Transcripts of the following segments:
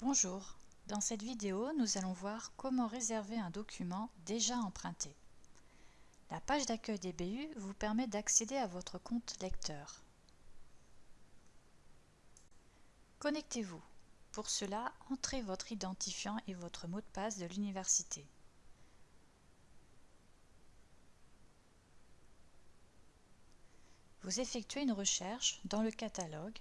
Bonjour, dans cette vidéo, nous allons voir comment réserver un document déjà emprunté. La page d'accueil des BU vous permet d'accéder à votre compte lecteur. Connectez-vous. Pour cela, entrez votre identifiant et votre mot de passe de l'université. Vous effectuez une recherche dans le catalogue.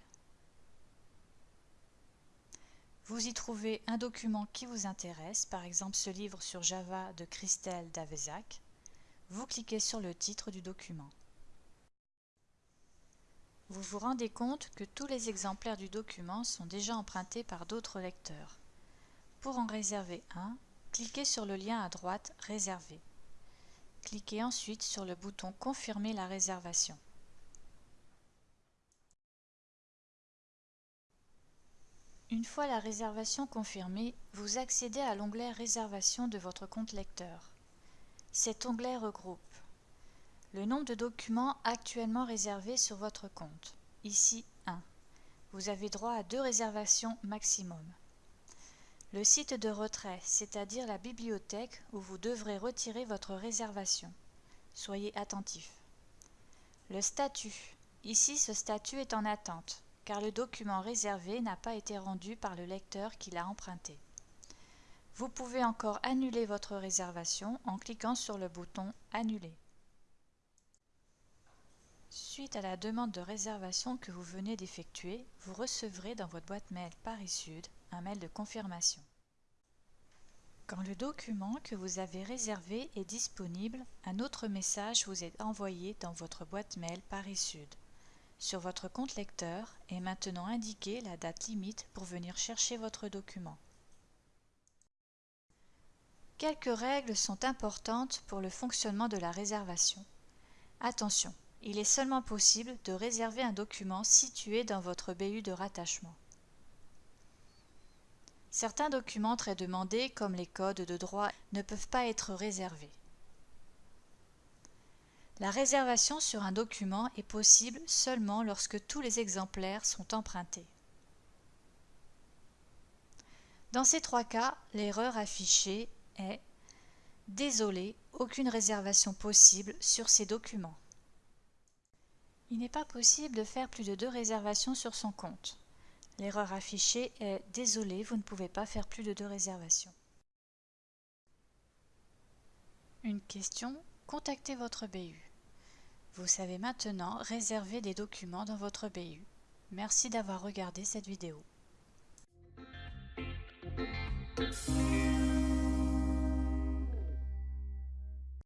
Vous y trouvez un document qui vous intéresse, par exemple ce livre sur Java de Christelle Davezac. Vous cliquez sur le titre du document. Vous vous rendez compte que tous les exemplaires du document sont déjà empruntés par d'autres lecteurs. Pour en réserver un, cliquez sur le lien à droite « Réserver ». Cliquez ensuite sur le bouton « Confirmer la réservation ». Une fois la réservation confirmée, vous accédez à l'onglet Réservation de votre compte lecteur. Cet onglet regroupe le nombre de documents actuellement réservés sur votre compte. Ici 1. Vous avez droit à deux réservations maximum. Le site de retrait, c'est-à-dire la bibliothèque où vous devrez retirer votre réservation. Soyez attentif. Le statut. Ici, ce statut est en attente car le document réservé n'a pas été rendu par le lecteur qui l'a emprunté. Vous pouvez encore annuler votre réservation en cliquant sur le bouton « Annuler ». Suite à la demande de réservation que vous venez d'effectuer, vous recevrez dans votre boîte mail Paris Sud un mail de confirmation. Quand le document que vous avez réservé est disponible, un autre message vous est envoyé dans votre boîte mail Paris Sud. Sur votre compte lecteur est maintenant indiquée la date limite pour venir chercher votre document. Quelques règles sont importantes pour le fonctionnement de la réservation. Attention, il est seulement possible de réserver un document situé dans votre BU de rattachement. Certains documents très demandés, comme les codes de droit, ne peuvent pas être réservés. La réservation sur un document est possible seulement lorsque tous les exemplaires sont empruntés. Dans ces trois cas, l'erreur affichée est « Désolé, aucune réservation possible sur ces documents ». Il n'est pas possible de faire plus de deux réservations sur son compte. L'erreur affichée est « Désolé, vous ne pouvez pas faire plus de deux réservations ». Une question Contactez votre BU. Vous savez maintenant réserver des documents dans votre BU. Merci d'avoir regardé cette vidéo.